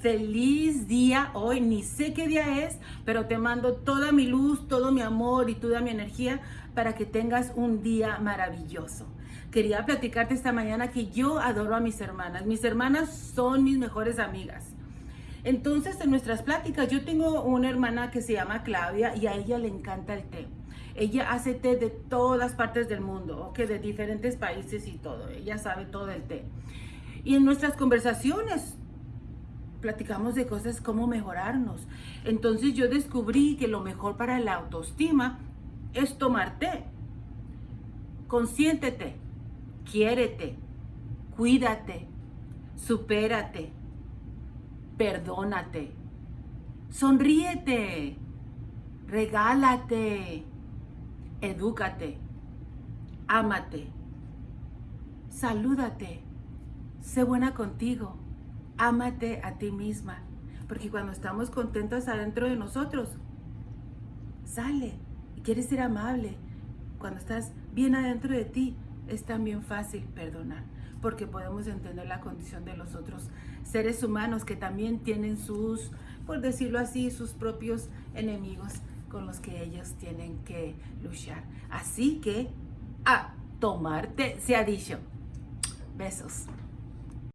Feliz día hoy, ni sé qué día es, pero te mando toda mi luz, todo mi amor y toda mi energía para que tengas un día maravilloso. Quería platicarte esta mañana que yo adoro a mis hermanas. Mis hermanas son mis mejores amigas. Entonces, en nuestras pláticas, yo tengo una hermana que se llama Claudia y a ella le encanta el té. Ella hace té de todas partes del mundo, que de diferentes países y todo. Ella sabe todo el té. Y en nuestras conversaciones platicamos de cosas como mejorarnos. Entonces yo descubrí que lo mejor para la autoestima es tomar té. Consiéntete, quiérete, cuídate, supérate, perdónate, sonríete, regálate, edúcate, ámate, salúdate Sé buena contigo. Ámate a ti misma. Porque cuando estamos contentos adentro de nosotros, sale y quieres ser amable. Cuando estás bien adentro de ti, es también fácil perdonar. Porque podemos entender la condición de los otros seres humanos que también tienen sus, por decirlo así, sus propios enemigos con los que ellos tienen que luchar. Así que a tomarte se ha dicho. Besos.